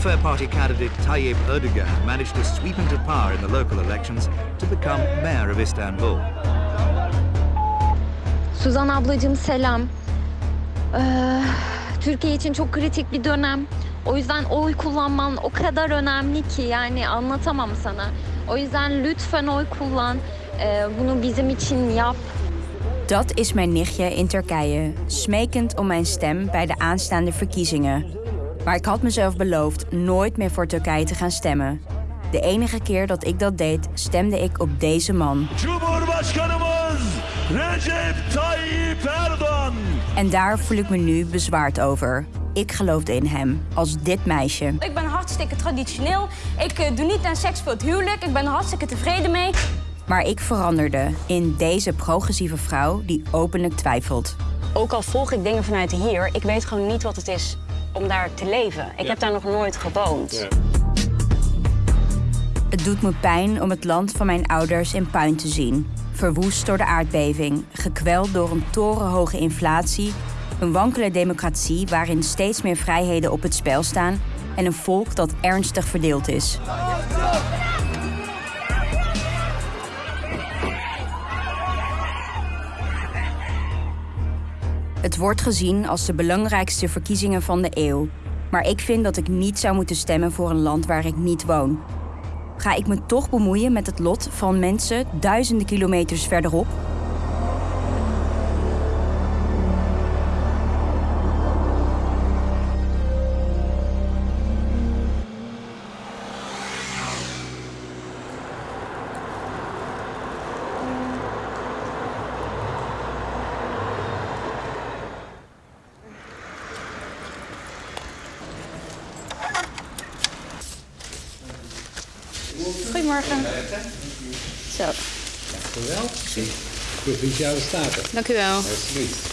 Welfare Party candidate Tayyip Erdogan managed to sweep into power in the local elections to become mayor of Istanbul. Suzan ablacığım selam. Ee, Türkiye için çok kritik bir dönem. O yüzden oy kullanman o kadar önemli ki yani anlatamam sana. O yüzden lütfen oy kullan. Ee, bunu bizim için yap. Dat is mijn nichtje in Turkije, smekend om mijn stem bij de aanstaande verkiezingen. Maar ik had mezelf beloofd nooit meer voor Turkije te gaan stemmen. De enige keer dat ik dat deed, stemde ik op deze man. Recep Tayyip Erdoğan. En daar voel ik me nu bezwaard over. Ik geloofde in hem, als dit meisje. Ik ben hartstikke traditioneel. Ik eh, doe niet aan seks voor het huwelijk. Ik ben er hartstikke tevreden mee. Maar ik veranderde in deze progressieve vrouw die openlijk twijfelt. Ook al volg ik dingen vanuit hier, ik weet gewoon niet wat het is om daar te leven. Ik heb daar nog nooit gewoond. Het doet me pijn om het land van mijn ouders in puin te zien. Verwoest door de aardbeving, gekweld door een torenhoge inflatie, een wankele democratie waarin steeds meer vrijheden op het spel staan en een volk dat ernstig verdeeld is. Het wordt gezien als de belangrijkste verkiezingen van de eeuw. Maar ik vind dat ik niet zou moeten stemmen voor een land waar ik niet woon. Ga ik me toch bemoeien met het lot van mensen duizenden kilometers verderop? Goedemorgen. Zo, Wel? Provinciale Staten. dank u wel. Alsjeblieft.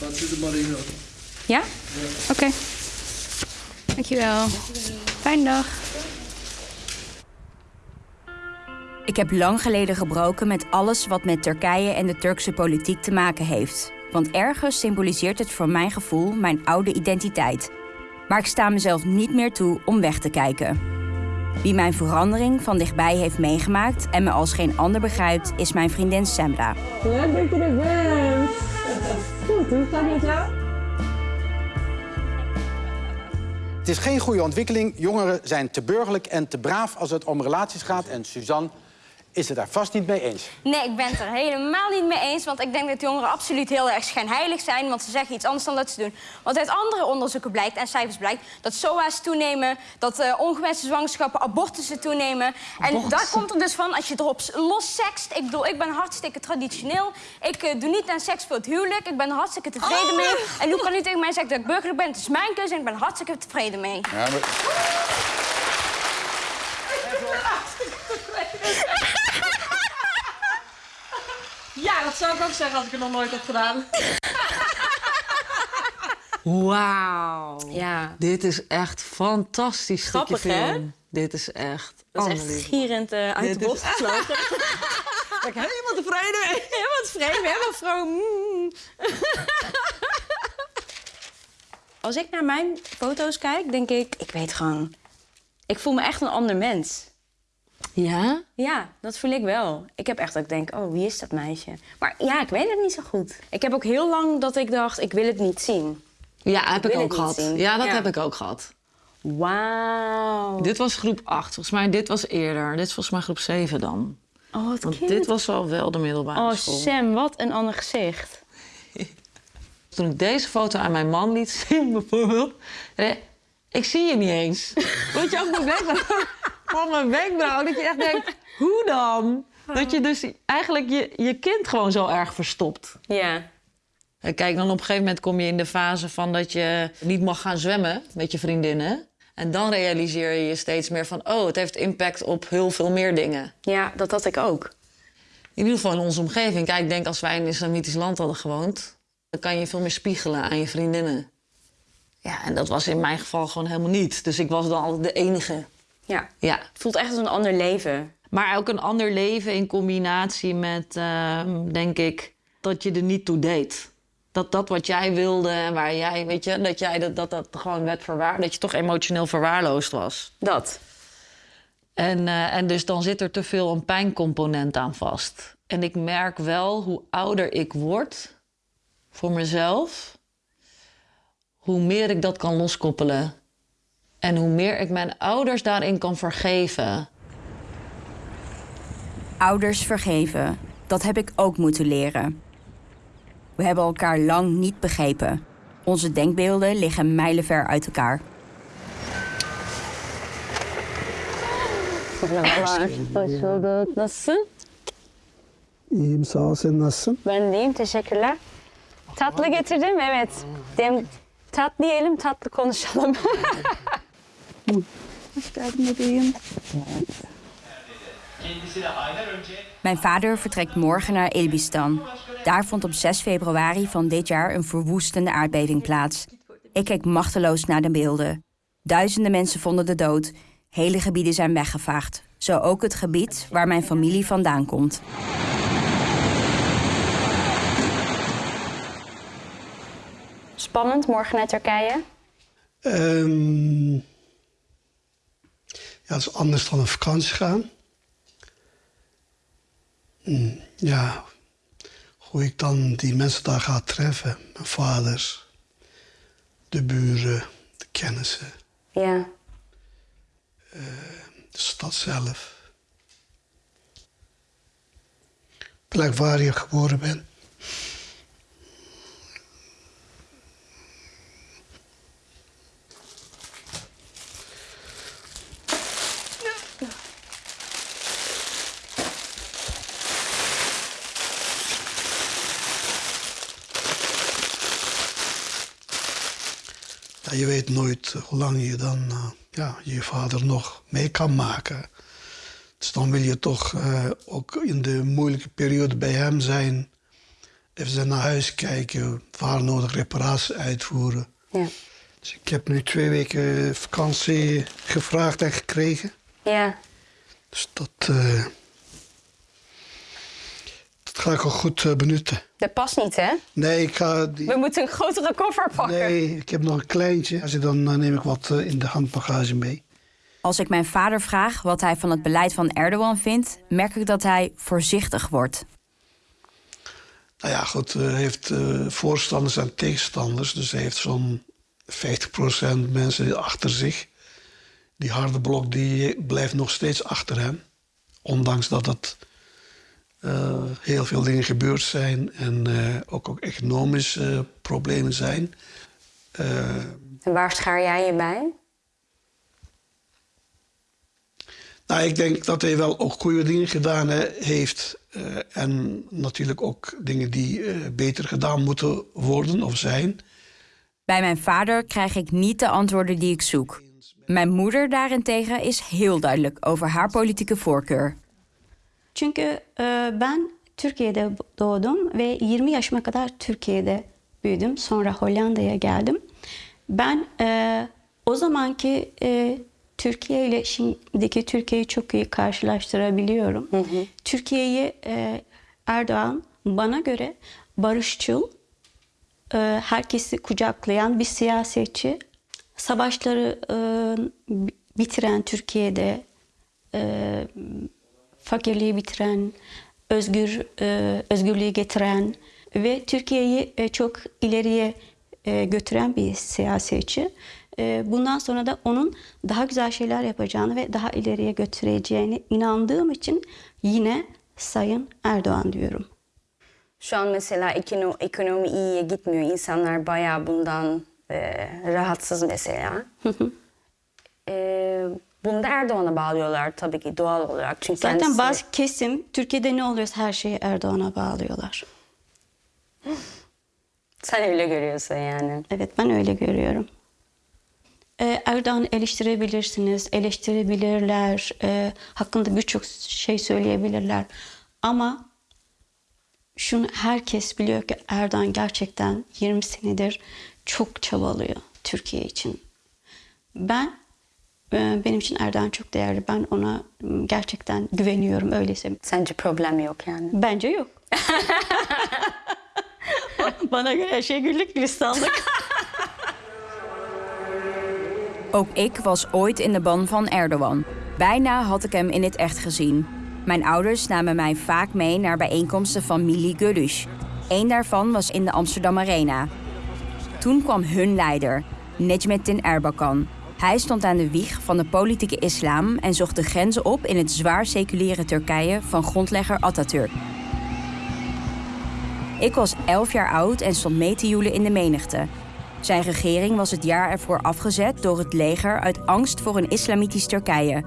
Wat u de man in Ja? Oké. Dank je wel. Fijne dag. Ik heb lang geleden gebroken met alles wat met Turkije en de Turkse politiek te maken heeft. Want ergens symboliseert het voor mijn gevoel mijn oude identiteit. Maar ik sta mezelf niet meer toe om weg te kijken. Wie mijn verandering van dichtbij heeft meegemaakt en me als geen ander begrijpt, is mijn vriendin Semra. Leuk dat je er bent. Goed, hoe gaat het met jou? Het is geen goede ontwikkeling. Jongeren zijn te burgerlijk en te braaf als het om relaties gaat. En Suzanne is het daar vast niet mee eens. Nee, ik ben het er helemaal niet mee eens. Want ik denk dat jongeren absoluut heel erg schijnheilig zijn. Want ze zeggen iets anders dan dat ze doen. Want uit andere onderzoeken blijkt en cijfers blijkt dat SOA's toenemen. Dat eh, ongewenste zwangerschappen, abortussen toenemen. En daar komt er dus van als je erop los sekst. Ik bedoel, ik ben hartstikke traditioneel. Ik eh, doe niet aan seks voor het huwelijk. Ik ben er hartstikke tevreden mee. En hoe kan u tegen mij zeggen dat ik burgerlijk ben? Het is mijn keuze en ik ben er hartstikke tevreden mee. Ja, maar... Ja, dat zou ik ook zeggen als ik het nog nooit heb gedaan. Wauw. Ja. Dit is echt fantastisch stukje Grappig, hè? film. Dit is echt... Dat is echt gierend eh, uit de Dit is- bos gevlogen. Ben ik helemaal tevreden mee. Helemaal tevreden, helemaal vroom. Als ik naar mijn foto's kijk, denk ik, ik weet gewoon... Ik voel me echt een ander mens. Ja? Ja, dat voel ik wel. Ik heb echt dat ik denk, oh, wie is dat meisje? Maar ja, ik weet het niet zo goed. Ik heb ook heel lang dat ik dacht, ik wil het niet zien. Ja, heb ik ook gehad. Ja, dat Ja. heb ik ook gehad. Wauw. Dit was groep 8. Volgens mij, dit was eerder. Dit is volgens mij groep 7 dan. Oh, wat Want dit was al wel de middelbare Oh, school. Sam, wat een ander gezicht. Toen ik deze foto aan mijn man liet zien, bijvoorbeeld... ik zie je niet eens. Weet je ook mijn wenkbrauw? Van mijn wenkbrauw. Dat je echt denkt, hoe dan? Dat je dus eigenlijk je, je kind gewoon zo erg verstopt. Ja. En Kijk, dan op een gegeven moment kom je in de fase van dat je niet mag gaan zwemmen met je vriendinnen. En dan realiseer je je steeds meer van, oh, het heeft impact op heel veel meer dingen. Ja, dat had ik ook. In ieder geval in onze omgeving. Kijk, ik denk als wij in een islamitisch land hadden gewoond, dan kan je veel meer spiegelen aan je vriendinnen. Ja, en dat was in mijn geval gewoon helemaal niet. Dus ik was dan altijd de enige. Ja. Ja. Het voelt echt als een ander leven. Maar ook een ander leven in combinatie met, ehm, denk ik, dat je er niet toe deed. dat dat wat jij wilde en waar jij, weet je, dat jij dat, dat, dat gewoon werd verwaarloosd. Dat je toch emotioneel verwaarloosd was. Dat. En, eh, en dus dan zit er te veel een pijncomponent aan vast. En ik merk wel hoe ouder ik word voor mezelf, hoe meer ik dat kan loskoppelen. En hoe meer ik mijn ouders daarin kan vergeven. Ouders vergeven, dat heb ik ook moeten leren. We hebben elkaar lang niet begrepen. Onze denkbeelden liggen mijlenver uit elkaar. İyiyim sağ ol. Sen nasılsın? Ben deyim. Teşekkürler. Tatlı getirdim. Evet. Dem tatlı yiyelim, tatlı konuşalım. Hoş geldin bebeğim. Mijn vader vertrekt morgen naar Elbistan. Daar vond op 6 februari van dit jaar een verwoestende aardbeving plaats. Ik keek machteloos naar de beelden. Duizenden mensen vonden de dood. Hele gebieden zijn weggevaagd. Zo ook het gebied waar mijn familie vandaan komt. Spannend, morgen naar Turkije. Ehm, ja, dat is anders dan een vakantie gaan. Hm, ja, hoe ik dan die mensen daar ga treffen. Mijn vaders, de buren, de kennissen, Ja. de stad zelf. Plek waar je geboren bent. Je weet nooit hoe lang je dan eh, ja, je vader nog mee kan maken. Dus dan wil je toch eh, ook in de moeilijke periode bij hem zijn. Even naar huis kijken, waar nodig reparaties uitvoeren. Ja. Dus ik heb nu twee weken vakantie gevraagd en gekregen. Ja. Dus dat, eh, dat ga ik ook goed eh, benutten. Dat past niet, hè? Nee, ik ga... Die... We moeten een grotere koffer pakken. Nee, ik heb nog een kleintje. Als ik dan eh, neem ik wat eh, in de handbagage mee. Als ik mijn vader vraag wat hij van het beleid van Erdogan vindt, merk ik dat hij voorzichtig wordt. Nou ja, goed, hij heeft eh, voorstanders en tegenstanders. Dus hij heeft zo'n 50% mensen achter zich. Die harde blok die blijft nog steeds achter hem. Ondanks dat het eh, heel veel dingen gebeurd zijn en eh, ook, ook economische eh, problemen zijn. Eh, En waar schaar jij je bij? Nou, ik denk dat hij wel ook goede dingen gedaan heeft. eh, en natuurlijk ook dingen die eh, beter gedaan moeten worden of zijn. Bij mijn vader krijg ik niet de antwoorden die ik zoek. Mijn moeder daarentegen is heel duidelijk over haar politieke voorkeur. Çünkü e, ben Türkiye'de doğdum ve 20 yaşıma kadar Türkiye'de büyüdüm. Sonra Hollanda'ya geldim. Ben e, o zamanki e, Türkiye ile şimdiki Türkiye'yi çok iyi karşılaştırabiliyorum. Türkiye'yi e, Erdoğan bana göre barışçıl, e, herkesi kucaklayan bir siyasetçi. Savaşları e, bi- bitiren Türkiye'de e, fakirliği bitiren, özgür e, özgürlüğü getiren ve Türkiye'yi e, çok ileriye e, götüren bir siyasetçi. E, bundan sonra da onun daha güzel şeyler yapacağını ve daha ileriye götüreceğine inandığım için yine Sayın Erdoğan diyorum. Şu an mesela ekonomi, ekonomi iyiye gitmiyor. İnsanlar bayağı bundan e, rahatsız mesela. e, bunu da Erdoğan'a bağlıyorlar tabii ki doğal olarak. Çünkü Zaten kendisi- bazı kesim Türkiye'de ne oluyorsa her şeyi Erdoğan'a bağlıyorlar. Sen öyle görüyorsun yani. Evet ben öyle görüyorum. Ee, Erdoğan'ı eleştirebilirsiniz, eleştirebilirler, e, hakkında birçok şey söyleyebilirler. Ama şunu herkes biliyor ki Erdoğan gerçekten 20 senedir çok çabalıyor Türkiye için. Ben benim için Erdoğan çok değerli. Ben ona gerçekten güveniyorum öyleyse. Sence problem yok yani? Bence yok. Bana göre her şey güllük gülistanlık. Ook ik was ooit in de ban van Erdogan. Bijna had ik hem in het echt gezien. Mijn ouders namen mij vaak mee naar bijeenkomsten van Mili Gülüş. Eén daarvan was in de Amsterdam Arena. Toen kwam hun leider, Necmettin Erbakan. Hij stond aan de wieg van de politieke islam en zocht de grenzen op in het zwaar seculiere Turkije van grondlegger Atatürk. Ik was 11 jaar oud en stond mee te joelen in de menigte. Zijn regering was het jaar ervoor afgezet door het leger uit angst voor een islamitisch Turkije.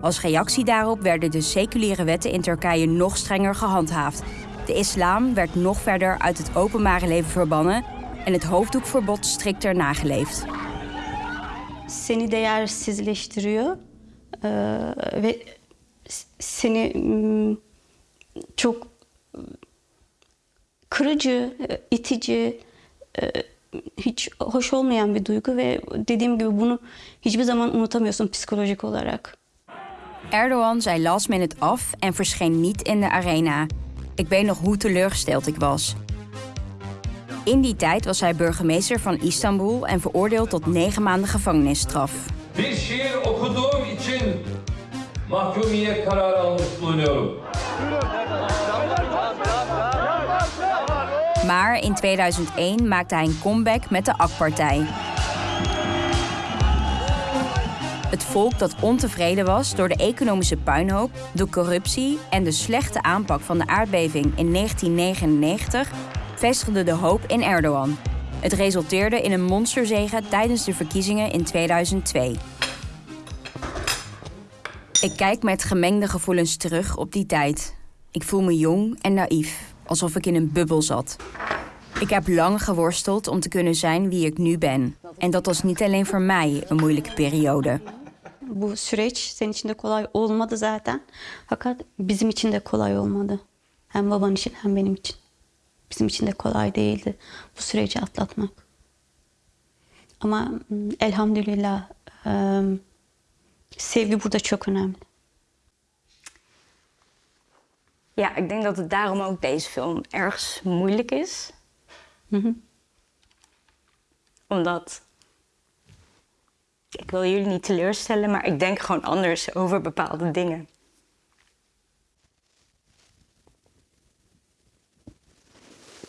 Als reactie daarop werden de seculiere wetten in Turkije nog strenger gehandhaafd. De islam werd nog verder uit het openbare leven verbannen en het hoofddoekverbod strikter nageleefd. Seni değersizleştiriyor. Ee, ve seni mm, çok kırıcı, e, itici, e, hiç hoş olmayan bir duygu ve dediğim gibi bunu hiçbir zaman unutamıyorsun psikolojik olarak. Erdogan zei last minute af en verscheen niet in de arena. Ik weet nog hoe teleurgesteld ik was. In die tijd was hij burgemeester van Istanbul en veroordeeld tot negen maanden gevangenisstraf. Bir şiir okuduğum için mahkumiyet kararı almış bulunuyorum. Maar in 2001 maakte hij een comeback met de AK-partij. Het volk dat ontevreden was door de economische puinhoop, de corruptie en de slechte aanpak van de aardbeving in 1999 vestigde de hoop in Erdogan. Het resulteerde in een monsterzege tijdens de verkiezingen in 2002. Ik kijk met gemengde gevoelens terug op die tijd. Ik voel me jong en naïef, alsof ik in een bubbel zat. Ik heb lang geworsteld om te kunnen zijn wie ik nu ben. En dat was niet alleen voor mij een moeilijke periode. Süreç senin için de kolay olmadı zaten. Fakat bizim için de kolay olmadı. Hem baban için hem benim için. Bizim için de kolay değildi bu süreci atlatmak. Ama mm, elhamdülillah sevgi burada çok önemli. Ja, ik denk dat het daarom ook deze film ergens moeilijk is. Omdat. Ik wil jullie niet teleurstellen, maar ik denk gewoon anders over bepaalde dingen.